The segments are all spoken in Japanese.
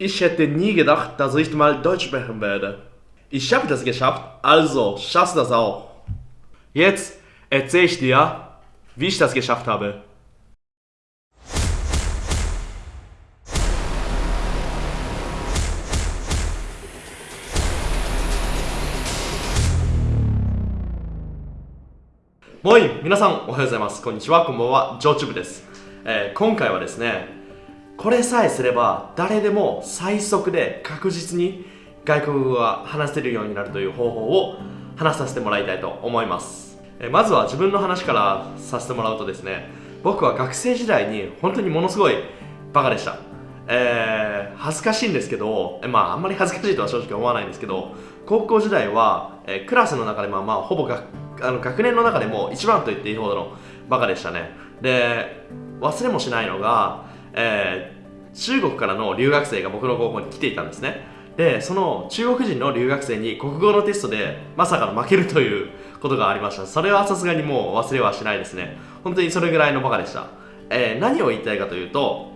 Ich hätte nie gedacht, dass ich mal Deutsch sprechen werde. Ich habe das geschafft, also schaffst das auch. Jetzt erzähle ich dir, wie ich das geschafft habe. Moin! 皆さんおはようございます。こんにちは、こんばんは、ジョーチュブです、えー今回はですね、 これさえすれば誰でも最速で確実に外国語が話せるようになるという方法を話させてもらいたいと思います。えまずは自分の話からさせてもらうとですね、僕は学生時代に本当にものすごいバカでした。えー恥ずかしいんですけど、えまああんまり恥ずかしいとは正直思わないんですけど、高校時代は、えークラスの中でまあまあほぼがあの学年の中でも一番と言っていいほどのバカでしたね。で、忘れもしないのが、えー中国からの留学生が僕の高校に来ていたんですね。で、その中国人の留学生に国語のテストでまさかの負けるということがありました。それはさすがにもう忘れはしないですね。本当にそれぐらいのバカでした。えー何を言いたいかというと、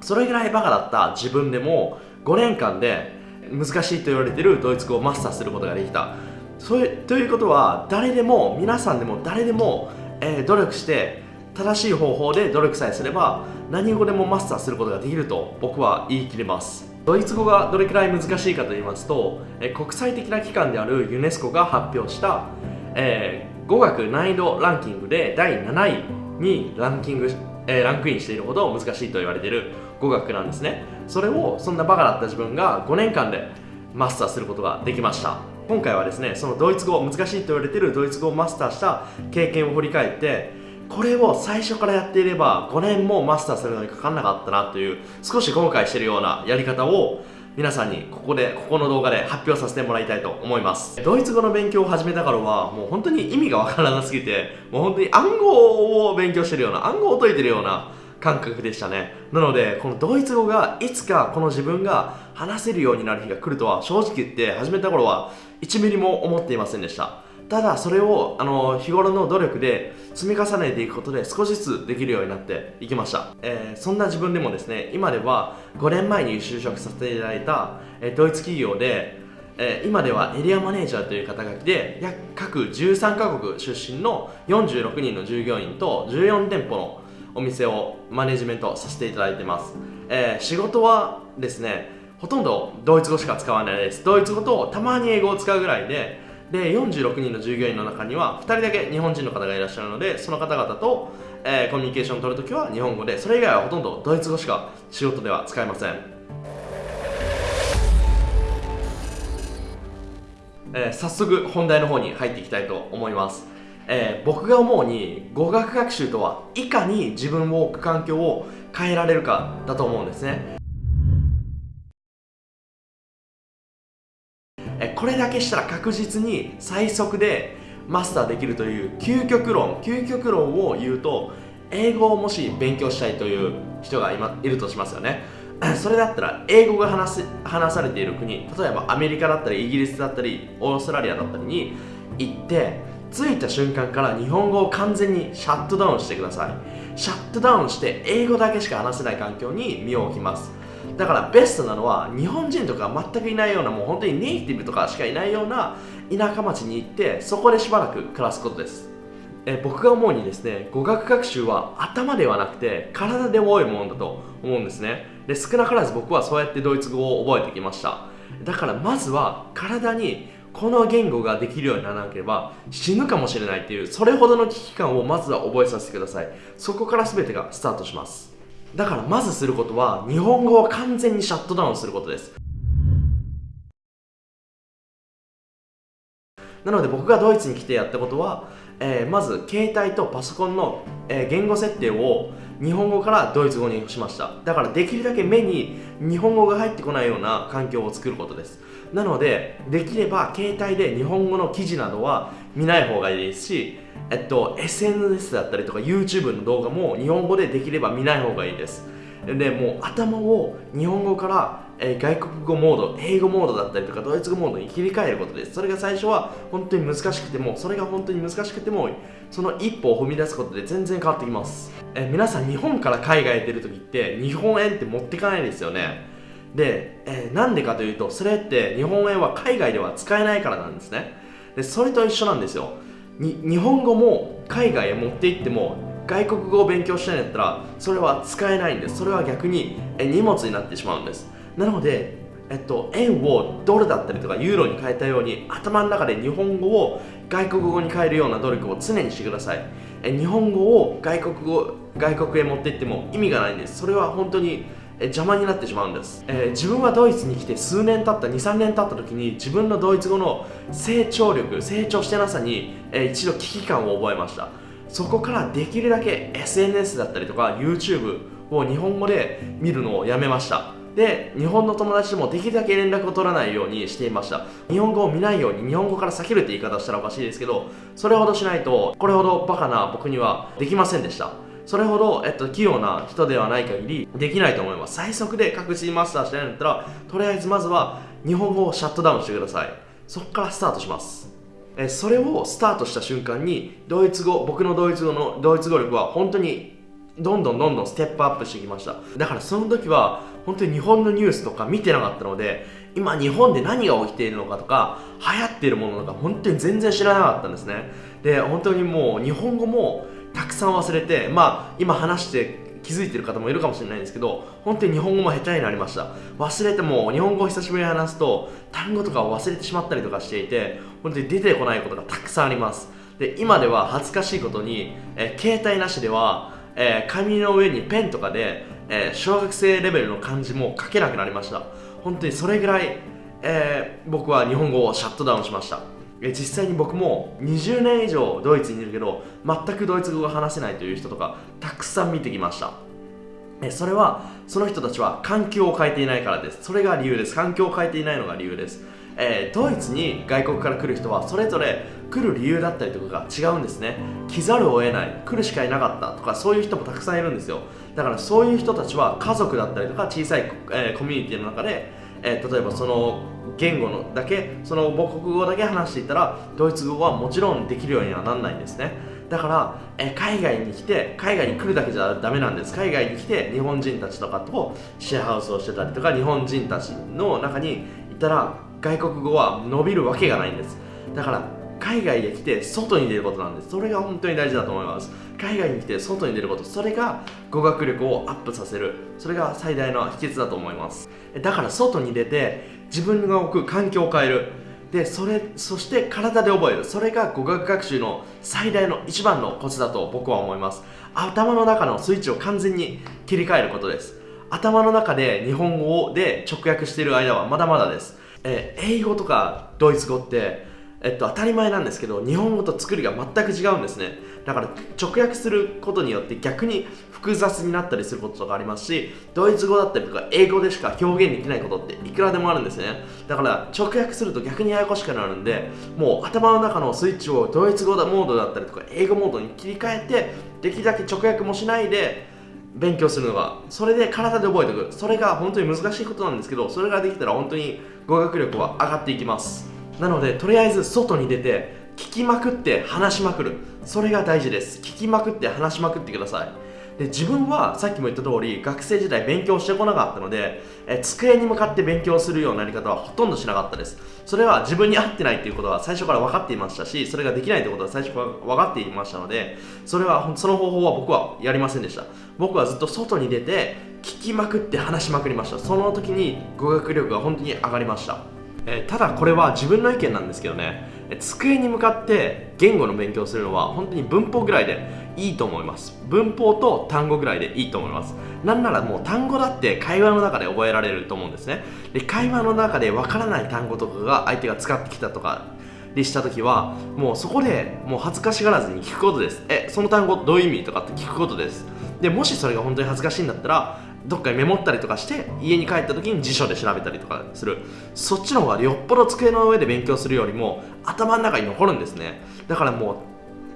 それぐらいバカだった自分でも5年間で難しいと言われているドイツ語をマスターすることができたそういということは誰でも皆さんでも誰でも、えー努力して正しい方法で努力さえすれば何語でもマスターすることができると僕は言い切れます。ドイツ語がどれくらい難しいかと言いますと、国際的な機関であるユネスコが発表した、えー語学難易度ランキングで第7位にランキング、えーランクインしているほど難しいと言われている語学なんですね。それをそんなバカだった自分が5年間でマスターすることができました。今回はですねそのドイツ語難しいと言われているドイツ語をマスターした経験を振り返ってこれを最初からやっていれば5年もマスターするのにかかんなかったなという少し後悔してるようなやり方を皆さんにここでここの動画で発表させてもらいたいと思います。ドイツ語の勉強を始めた頃はもう本当に意味がわからなすぎてもう本当に暗号を勉強してるような暗号を解いてるような感覚でしたね。なのでこのドイツ語がいつかこの自分が話せるようになる日が来るとは正直言って始めた頃は1ミリも思っていませんでした。ただそれをあの日頃の努力で積み重ねていくことで少しずつできるようになっていきました、えーそんな自分でもですね今では5年前に就職させていただいた、えードイツ企業で、えー今ではエリアマネージャーという肩書きで約各13カ国出身の46人の従業員と14店舗のお店をマネジメントさせていただいてます、えー仕事はですねほとんどドイツ語しか使わないです。ドイツ語とたまに英語を使うぐらいでで46人の従業員の中には2人だけ日本人の方がいらっしゃるのでその方々と、えーコミュニケーションを取るときは日本語でそれ以外はほとんどドイツ語しか仕事では使えません。えー早速本題の方に入っていきたいと思います、えー僕が思うに語学学習とはいかに自分を置く環境を変えられるかだと思うんですね。これだけしたら確実に最速でマスターできるという究極論究極論を言うと英語をもし勉強したいという人が今いるとしますよね。それだったら英語が話す話されている国例えばアメリカだったりイギリスだったりオーストラリアだったりに行って着いた瞬間から日本語を完全にシャットダウンしてください。シャットダウンして英語だけしか話せない環境に身を置きます。だからベストなのは日本人とか全くいないようなもう本当にネイティブとかしかいないような田舎町に行ってそこでしばらく暮らすことです。え僕が思うにですね語学学習は頭ではなくて体で覚えるものだと思うんですね。で少なからず僕はそうやってドイツ語を覚えてきました。だからまずは体にこの言語ができるようにならなければ死ぬかもしれないっていうそれほどの危機感をまずは覚えさせてください。そこから全てがスタートします。だからまずすることは日本語を完全にシャットダウンすることです。なので僕がドイツに来てやったことは、えーまず携帯とパソコンの、えー言語設定を日本語からドイツ語にしました。だからできるだけ目に日本語が入ってこないような環境を作ることです。なのでできれば携帯で日本語の記事などは見ない方がいいですし、えっと、SNS だったりとか YouTube の動画も日本語でできれば見ない方がいいです。でもう頭を日本語から、えー外国語モード英語モードだったりとかドイツ語モードに切り替えることです。それが最初は本当に難しくてもそれが本当に難しくてもその一歩を踏み出すことで全然変わってきます、えー皆さん日本から海外へ出るときって日本円って持っていかないですよね。で、えー、なんでかというとそれって日本円は海外では使えないからなんですね。でそれと一緒なんですよ。日本語も海外へ持って行っても外国語を勉強したいんだったらそれは使えないんです。それは逆にえ荷物になってしまうんです。なのでえっと、円をドルだったりとかユーロに変えたように頭の中で日本語を外国語に変えるような努力を常にしてください。え日本語を外国語外国へ持っていっても意味がないんです。それは本当に邪魔になってしまうんです、えー、自分はドイツに来て数年経った23年経った時に自分のドイツ語の成長力成長してなさに、えー、一度危機感を覚えました。そこからできるだけ SNS だったりとか YouTube を日本語で見るのをやめました。で日本の友達ともできるだけ連絡を取らないようにしていました。日本語を見ないように日本語から避けるって言い方したらおかしいですけどそれほどしないとこれほどバカな僕にはできませんでした。それほど、えっと、器用な人ではない限りできないと思います。最速で確実にマスターしたいんだったらとりあえずまずは日本語をシャットダウンしてください。そこからスタートします。えそれをスタートした瞬間にドイツ語僕のドイツ語のドイツ語力は本当にどんどんどんどんステップアップしてきました。だからその時は本当に日本のニュースとか見てなかったので今日本で何が起きているのかとか流行っているものとか本当に全然知らなかったんですね。で本当にもう日本語もたくさん忘れてまあ今話して気づいてる方もいるかもしれないんですけど本当に日本語も下手になりました。忘れても日本語を久しぶりに話すと単語とかを忘れてしまったりとかしていて本当に出てこないことがたくさんあります。で今では恥ずかしいことに、え携帯なしでは、えー、紙の上にペンとかで、えー、小学生レベルの漢字も書けなくなりました。本当にそれぐらい、え、僕は日本語をシャットダウンしました。実際に僕も20年以上ドイツにいるけど全くドイツ語が話せないという人とかたくさん見てきました。それはその人たちは環境を変えていないからです。それが理由です。環境を変えていないのが理由です。えー、ドイツに外国から来る人はそれぞれ来る理由だったりとかが違うんですね。来ざるを得ない。来るしかいなかった。とかそういう人もたくさんいるんですよ。だからそういう人たちは家族だったりとか小さい、えー、コミュニティの中で、えー、例えばその言語のだけその母国語だけ話していたらドイツ語はもちろんできるようにはなんないんですね。だからえ海外に来て海外に来るだけじゃダメなんです。海外に来て日本人たちとかとシェアハウスをしてたりとか日本人たちの中にいたら外国語は伸びるわけがないんです。だから海外で来て外に出ることなんです。それが本当に大事だと思います。海外に来て外に出ることそれが語学力をアップさせる。それが最大の秘訣だと思います。だから外に出て自分が置く環境を変える。でそれそして体で覚える。それが語学学習の最大の一番のコツだと僕は思います。頭の中のスイッチを完全に切り替えることです。頭の中で日本語で直訳している間はまだまだです。えー、英語とかドイツ語って、えっと、当たり前なんですけど日本語と作りが全く違うんですね。だから直訳することによって逆に複雑になったりすることとかありますしドイツ語だったりとか英語でしか表現できないことっていくらでもあるんですね。だから直訳すると逆にややこしくなるんでもう頭の中のスイッチをドイツ語モードだったりとか英語モードに切り替えてできるだけ直訳もしないで勉強するのがそれで体で覚えておく。それが本当に難しいことなんですけどそれができたら本当に語学力は上がっていきます。なのでとりあえず外に出て聞きまくって話しまくる。それが大事です。聞きまくって話しまくってください。で自分はさっきも言った通り学生時代勉強してこなかったのでえ机に向かって勉強するようなやり方はほとんどしなかったです。それは自分に合ってないっていうことは最初から分かっていましたしそれができないってことは最初から分かっていましたのでそれはその方法は僕はやりませんでした。僕はずっと外に出て聞きまくって話しまくりました。その時に語学力が本当に上がりました。えただこれは自分の意見なんですけどね机に向かって言語の勉強するのは本当に文法ぐらいでいいと思います。文法と単語ぐらいでいいと思います。なんならもう単語だって会話の中で覚えられると思うんですね。で会話の中でわからない単語とかが相手が使ってきたとかでした時はもうそこでもう恥ずかしがらずに聞くことです。えその単語どういう意味とかって聞くことです。でもしそれが本当に恥ずかしいんだったらどっかにメモったりとかして家に帰った時に辞書で調べたりとかする。そっちの方がよっぽど机の上で勉強するよりも頭の中に残るんですね。だからも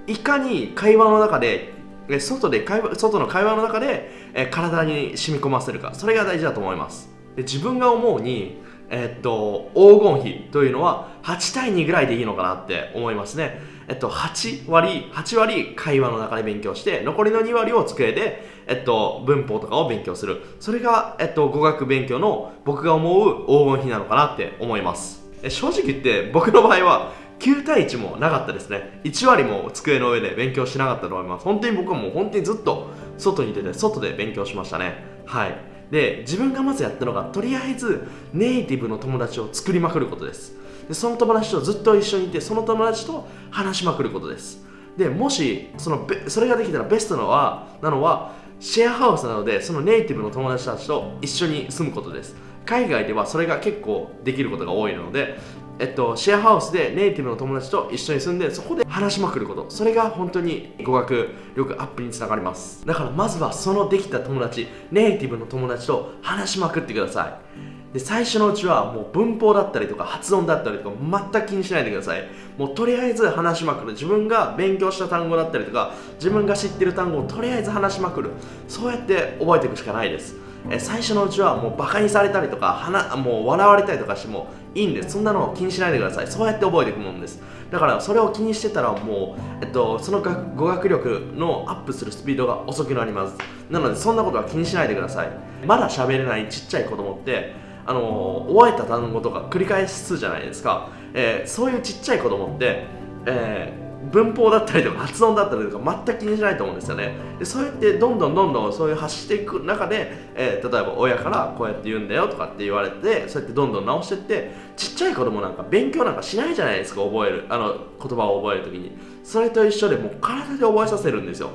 ういかに会話の中で外で会話外の会話の中で、体に染み込ませるか。それが大事だと思います。で自分が思うにえっと、黄金比というのは8対2ぐらいでいいのかなって思いますね。えっと、8割、8割会話の中で勉強して、残りの2割を机で、えっと、文法とかを勉強する。それが、えっと、語学勉強の僕が思う黄金比なのかなって思います。え正直言って僕の場合は9対1もなかったですね。1割も机の上で勉強しなかったと思います。本当に僕はもう本当にずっと外に出て外で勉強しましたね。はい。で自分がまずやったのがとりあえずネイティブの友達を作りまくることです。でその友達とずっと一緒にいてその友達と話しまくることです。でもしそのそれができたらベストなのはなのはシェアハウスなのでそのネイティブの友達たちと一緒に住むことです。海外ではそれが結構できることが多いのでえっと、シェアハウスでネイティブの友達と一緒に住んでそこで話しまくること。それが本当に語学力アップにつながります。だからまずはそのできた友達ネイティブの友達と話しまくってください。で最初のうちはもう文法だったりとか発音だったりとか全く気にしないでください。もうとりあえず話しまくる。自分が勉強した単語だったりとか自分が知ってる単語をとりあえず話しまくる。そうやって覚えていくしかないです。え最初のうちはもうバカにされたりとかはなもう笑われたりとかしてもいいんです。そんなのを気にしないでください。そうやって覚えていくもんです。だからそれを気にしてたらもう、えっと、その語学力のアップするスピードが遅くなります。なのでそんなことは気にしないでください。まだ喋れないちっちゃい子供ってあの覚えた単語とか繰り返すじゃないですか、えー、そういうちっちゃい子供って、えー文法だったりとか発音だったりとか全く気にしないと思うんですよね。でそうやってどんどんどんどんそういう発していく中で、えー、例えば親からこうやって言うんだよとかって言われてそうやってどんどん直していってちっちゃい子供なんか勉強なんかしないじゃないですか覚えるあの言葉を覚えるときに。それと一緒でもう体で覚えさせるんですよ。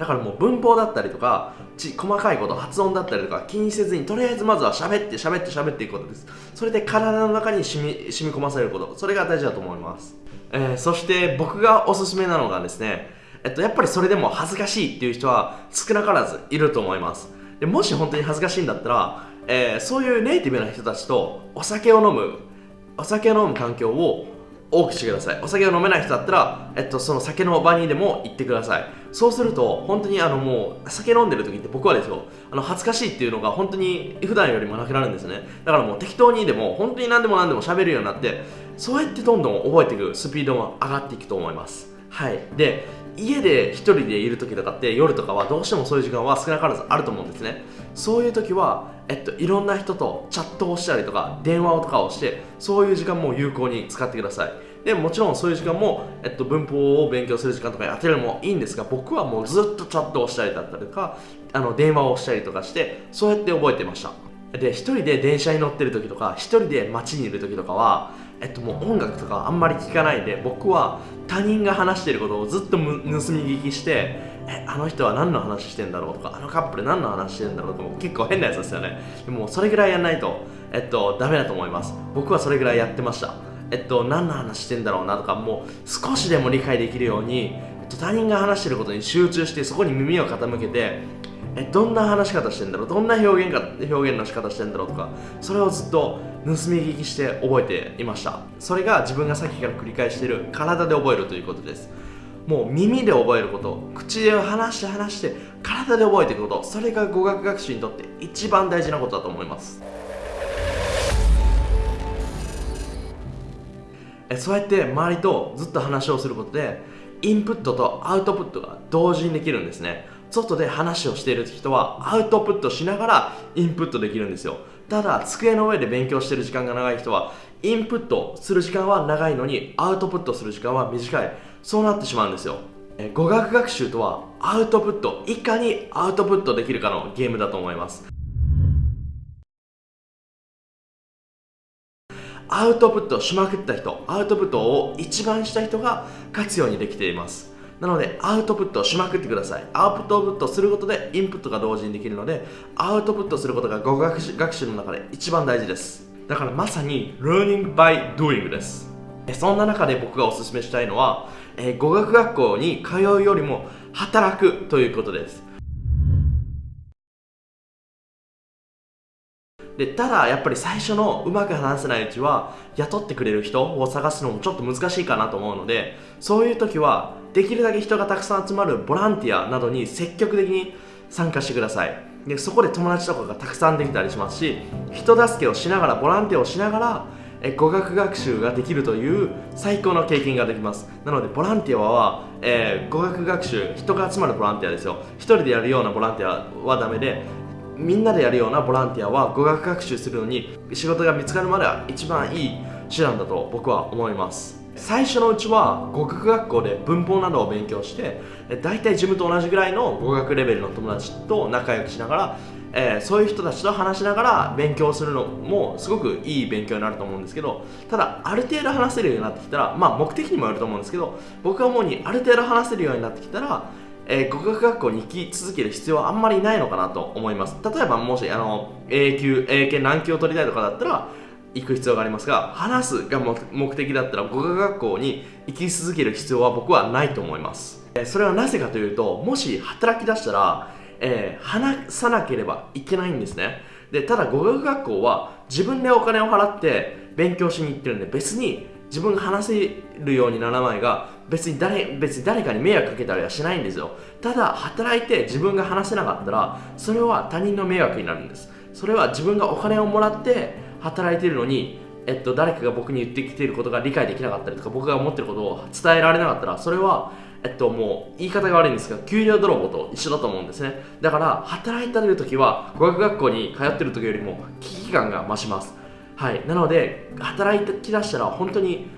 だからもう文法だったりとかち細かいこと発音だったりとか気にせずにとりあえずまずは喋って喋って喋っていくことです。それで体の中に染み染み込ませること。それが大事だと思います。えー、そして僕がおすすめなのがですね、えっと、やっぱりそれでも恥ずかしいっていう人は少なからずいると思います。でもし本当に恥ずかしいんだったら、えー、そういうネイティブな人たちとお酒を飲むお酒を飲む環境を多くしてください。お酒を飲めない人だったら、えっと、その酒の場にでも行ってください。そうすると本当にあのもう酒飲んでる時って僕はですよあの恥ずかしいっていうのが本当に普段よりもなくなるんですね。だからもう適当にでも本当に何でも何でも喋るようになってそうやってどんどん覚えていくスピードも上がっていくと思います。はい。で家で1人でいる時とかって夜とかはどうしてもそういう時間は少なからずあると思うんですね。そういう時は、えっと、いろんな人とチャットをしたりとか電話をとかをしてそういう時間も有効に使ってください。でもちろんそういう時間も、えっと、文法を勉強する時間とかに当てるのもいいんですが僕はもうずっとチャットをしたりだったりとかあの電話をしたりとかしてそうやって覚えてました。で1人で電車に乗ってる時とか1人で街にいる時とかはえっと、もう音楽とかあんまり聞かないで僕は他人が話してることをずっと盗み聞きしてえあの人は何の話してんだろうとかあのカップル何の話してんだろうとか結構変なやつですよね。でもそれぐらいやんないとえっとダメだと思います。僕はそれぐらいやってました。えっと何の話してんだろうなとかもう少しでも理解できるように、えっと、他人が話してることに集中してそこに耳を傾けてえどんな話し方してんだろうどんな表現か表現の仕方してんだろうとかそれをずっと盗み聞きして覚えていました。それが自分がさっきから繰り返している体で覚えるということです。もう耳で覚えること口で話して話して体で覚えていくことそれが語学学習にとって一番大事なことだと思います。そうやって周りとずっと話をすることでインプットとアウトプットが同時にできるんですね。外で話をしている人はアウトプットしながらインプットできるんですよ。ただ机の上で勉強してる時間が長い人はインプットする時間は長いのにアウトプットする時間は短い。そうなってしまうんですよ。語学学習とはアウトプットいかにアウトプットできるかのゲームだと思います。アウトプットしまくった人アウトプットを一番した人が勝つようにできています。なのでアウトプットしまくってください。アウトプットすることでインプットが同時にできるのでアウトプットすることが語学学習の中で一番大事です。だからまさに learning by doing です。そんな中で僕がおすすめしたいのは、えー、語学学校に通うよりも働くということです。でただやっぱり最初のうまく話せないうちは雇ってくれる人を探すのもちょっと難しいかなと思うのでそういう時はできるだけ人がたくさん集まるボランティアなどに積極的に参加してください。でそこで友達とかがたくさんできたりしますし人助けをしながらボランティアをしながらえ語学学習ができるという最高の経験ができます。なのでボランティアは、えー、語学学習人が集まるボランティアですよ。一人でやるようなボランティアはダメでみんなでやるようなボランティアは語学学習するのに仕事が見つかるまでは一番いい手段だと僕は思います。最初のうちは語学学校で文法などを勉強して大体自分と同じぐらいの語学レベルの友達と仲良くしながらえー、そういう人たちと話しながら勉強するのもすごくいい勉強になると思うんですけどただある程度話せるようになってきたらまあ目的にもよると思うんですけど僕が思うにある程度話せるようになってきたらえー、語学学校に行き続ける必要はあんまりないのかなと思います。例えばもしあの A 級 A 級難級を取りたいとかだったら行く必要がありますが話すが目的だったら語学学校に行き続ける必要は僕はないと思います。えそれはなぜかというともし働き出したらえー、話さなければいけないんですね。でただ語学学校は自分でお金を払って勉強しに行ってるんで別に自分が話せるようにならないが別に誰別に誰かに迷惑かけたりはしないんですよ。ただ働いて自分が話せなかったらそれは他人の迷惑になるんです。それは自分がお金をもらって働いてるのにえっと、誰かが僕に言ってきていることが理解できなかったりとか僕が思ってることを伝えられなかったらそれはえっと、もう言い方が悪いんですが給料泥棒と一緒だと思うんですね。だから働いてる時は語学学校に通ってる時よりも危機感が増します。はい。なので働き出したら本当に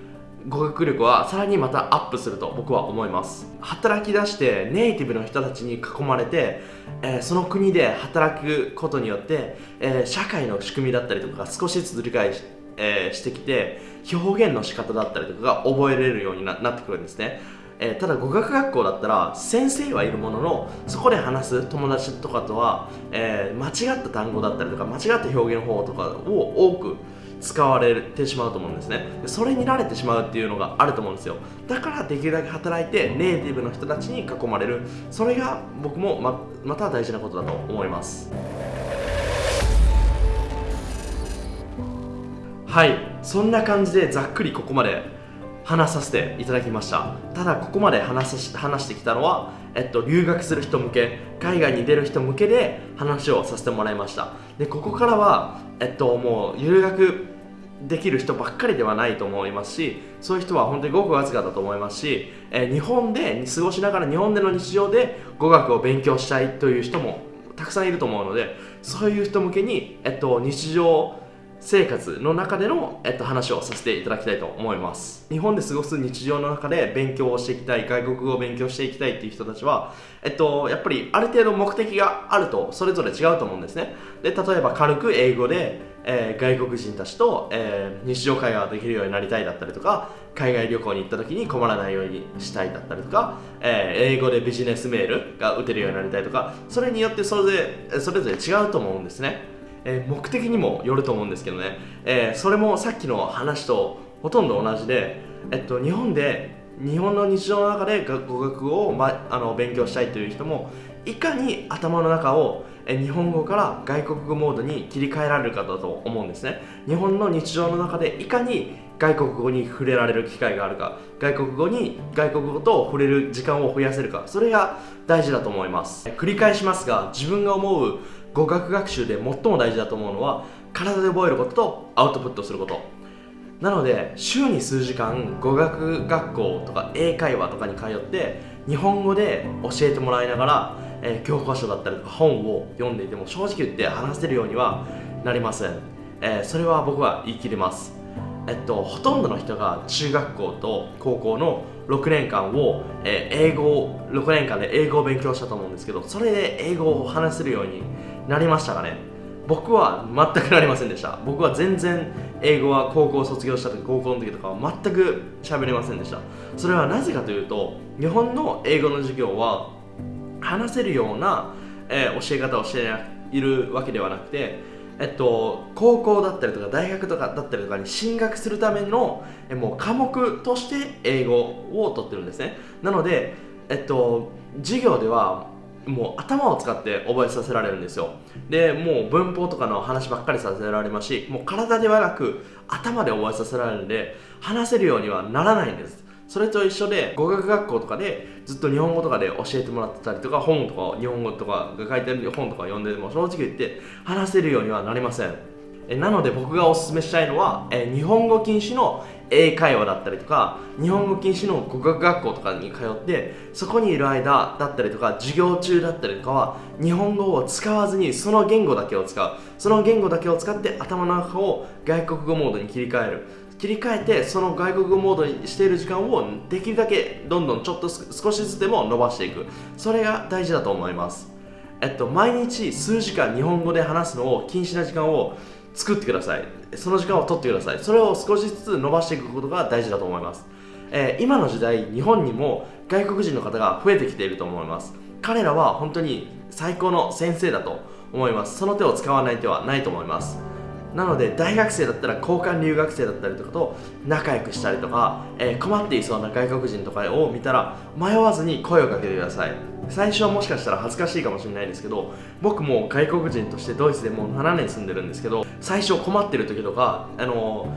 語学力はさらにまたアップすると僕は思います。働き出してネイティブの人たちに囲まれて、えー、その国で働くことによって、えー、社会の仕組みだったりとかが少しずつ理解し,、えー、してきて表現の仕方だったりとかが覚えれるようになってくるんですね。えー、ただ語学学校だったら先生はいるもののそこで話す友達とかとは、えー、間違った単語だったりとか間違った表現法とかを多く使われてしまうと思うんですね。それに慣れてしまうっていうのがあると思うんですよ。だからできるだけ働いてネイティブの人たちに囲まれる。それが僕もままた大事なことだと思います。はい。そんな感じでざっくりここまで話させていただきました。ただここまで話し話してきたのは、えっと、留学する人向け海外に出る人向けで話をさせてもらいました。でここからは、えっと、もう留学できる人ばっかりではないと思いますしそういう人は本当にごくわずかだと思いますし、え日本で過ごしながら日本での日常で語学を勉強したいという人もたくさんいると思うのでそういう人向けに、えっと、日常生活の中での、えっと、話をさせていただきたいと思います。日本で過ごす日常の中で勉強をしていきたい外国語を勉強していきたいっていう人たちは、えっと、やっぱりある程度目的があるとそれぞれ違うと思うんですね。で例えば軽く英語で、えー、外国人たちと、えー、日常会話ができるようになりたいだったりとか海外旅行に行った時に困らないようにしたいだったりとか、えー、英語でビジネスメールが打てるようになりたいとかそれによってそれぞれそれぞれ違うと思うんですね。えー、目的にもよると思うんですけどね、えー、それもさっきの話とほとんど同じで、えっと、日本で日本の日常の中で語学を、ま、あの勉強したいという人もいかに頭の中を日本語から外国語モードに切り替えられるかだと思うんですね。日本の日常の中でいかに外国語に触れられる機会があるか外国語に外国語と触れる時間を増やせるかそれが大事だと思います。繰り返しますが自分が思う語学学習で最も大事だと思うのは体で覚えることとアウトプットすること。なので週に数時間語学学校とか英会話とかに通って日本語で教えてもらいながら、えー、教科書だったりとか本を読んでいても正直言って話せるようにはなりません、えー、それは僕は言い切れます。えっと、ほとんどの人が中学校と高校の6年間を、えー、英語6年間で英語を勉強したと思うんですけどそれで英語を話せるようになりましたかね？僕は全くなりませんでした。僕は全然英語は高校卒業した時高校の時とかは全く喋れませんでした。それはなぜかというと日本の英語の授業は話せるような、えー、教え方をしているわけではなくてえっと、高校だったりとか大学とかだったりとかに進学するためのえもう科目として英語を取ってるんですね。なので、えっと、授業ではもう頭を使って覚えさせられるんですよ。でもう文法とかの話ばっかりさせられますしもう体ではなく頭で覚えさせられるんで話せるようにはならないんです。それと一緒で語学学校とかでずっと日本語とかで教えてもらってたりとか本とか日本語とかが書いてある本とか読んでも正直言って話せるようにはなりません。えなので僕がおすすめしたいのはえ日本語禁止の英会話だったりとか日本語禁止の語学学校とかに通ってそこにいる間だったりとか授業中だったりとかは日本語を使わずにその言語だけを使う。その言語だけを使って頭の中を外国語モードに切り替える。切り替えてその外国語モードにしている時間をできるだけどんどんちょっと少しずつでも伸ばしていく。それが大事だと思います。えっと毎日数時間日本語で話すのを禁止な時間を作ってください。その時間を取ってください。それを少しずつ伸ばしていくことが大事だと思います。えー、今の時代日本にも外国人の方が増えてきていると思います。彼らは本当に最高の先生だと思います。その手を使わない手はないと思います。なので大学生だったら交換留学生だったりとかと仲良くしたりとか、えー、困っていそうな外国人とかを見たら迷わずに声をかけてください。最初はもしかしたら恥ずかしいかもしれないですけど僕も外国人としてドイツでもう7年住んでるんですけど最初困ってる時とかあの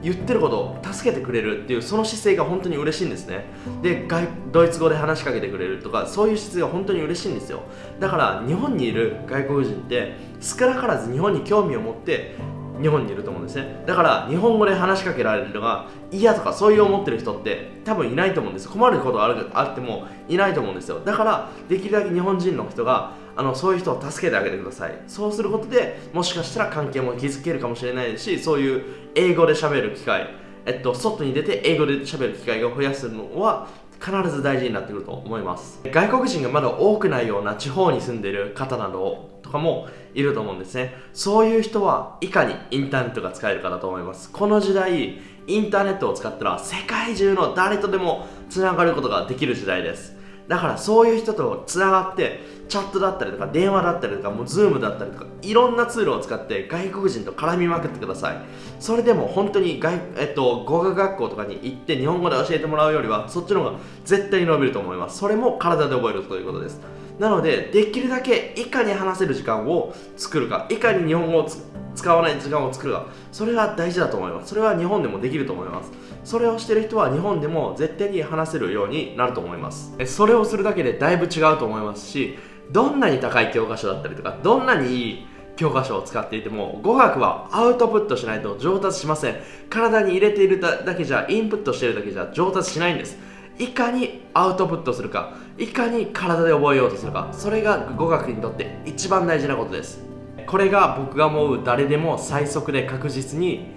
言ってること助けてくれるっていうその姿勢が本当に嬉しいんですね。でドイツ語で話しかけてくれるとかそういう姿勢が本当に嬉しいんですよ。だから日本にいる外国人って少なからず日本に興味を持って日本にいると思うんですね。だから日本語で話しかけられるのが嫌とかそういう思ってる人って多分いないと思うんです。困ることあるあってもいないと思うんですよ。だからできるだけ日本人の人があのそういう人を助けてあげてください。そうすることでもしかしたら関係も築けるかもしれないですしそういう英語で喋る機会えっと、外に出て英語で喋る機会を増やすのは必ず大事になってくると思います。外国人がまだ多くないような地方に住んでる方などとかもいると思うんですね。そういう人はいかにインターネットが使えるかだと思います。この時代インターネットを使ったら世界中の誰とでもつながることができる時代です。だからそういう人とつながってチャットだったりとか電話だったりとかもうズームだったりとかいろんなツールを使って外国人と絡みまくってください。それでも本当に外、えっと、語学学校とかに行って日本語で教えてもらうよりはそっちの方が絶対に伸びると思います。それも体で覚えるということです。なのでできるだけいかに話せる時間を作るかいかに日本語を使わない時間を作るかそれが大事だと思います。それは日本でもできると思います。それをしてる人は日本でも絶対に話せるようになると思います。それをするだけでだいぶ違うと思いますしどんなに高い教科書だったりとかどんなにいい教科書を使っていても語学はアウトプットしないと上達しません。体に入れているだけじゃインプットしているだけじゃ上達しないんです。いかにアウトプットするか。いかに体で覚えようとするか。それが語学にとって一番大事なことです。これが僕が思う誰でも最速で確実に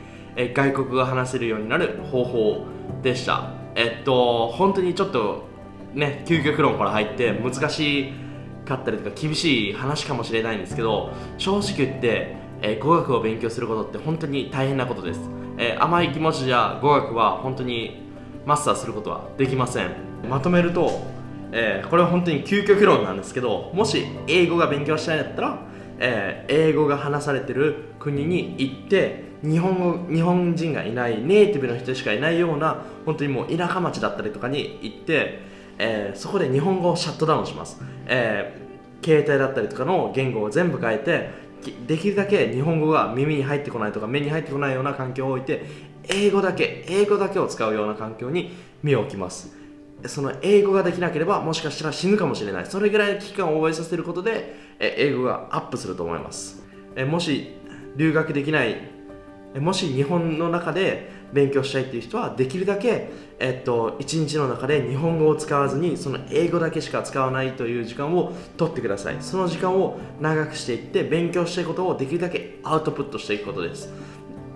外国語が話せるようになる方法でした。えっと本当にちょっとね究極論から入って難しかったりとか厳しい話かもしれないんですけど正直言って、え語学を勉強することって本当に大変なことです、え甘い気持ちじゃ語学は本当にマスターすることはできません。まとめると、えー、これは本当に究極論なんですけどもし英語が勉強したいんだったら、えー、英語が話されてる国に行って日本語日本人がいないネイティブの人しかいないような本当にもう田舎町だったりとかに行って、えー、そこで日本語をシャットダウンします、え、携帯だったりとかの言語を全部変えてできるだけ日本語が耳に入ってこないとか目に入ってこないような環境を置いて英語だけ英語だけを使うような環境に身を置きます。その英語ができなければもしかしたら死ぬかもしれない。それぐらいの危機感を覚えさせることで英語がアップすると思います。もし留学できない。もし日本の中で勉強したいっていう人はできるだけ、えっと、1日の中で日本語を使わずにその英語だけしか使わないという時間を取ってください。その時間を長くしていって勉強したいことをできるだけアウトプットしていくことです。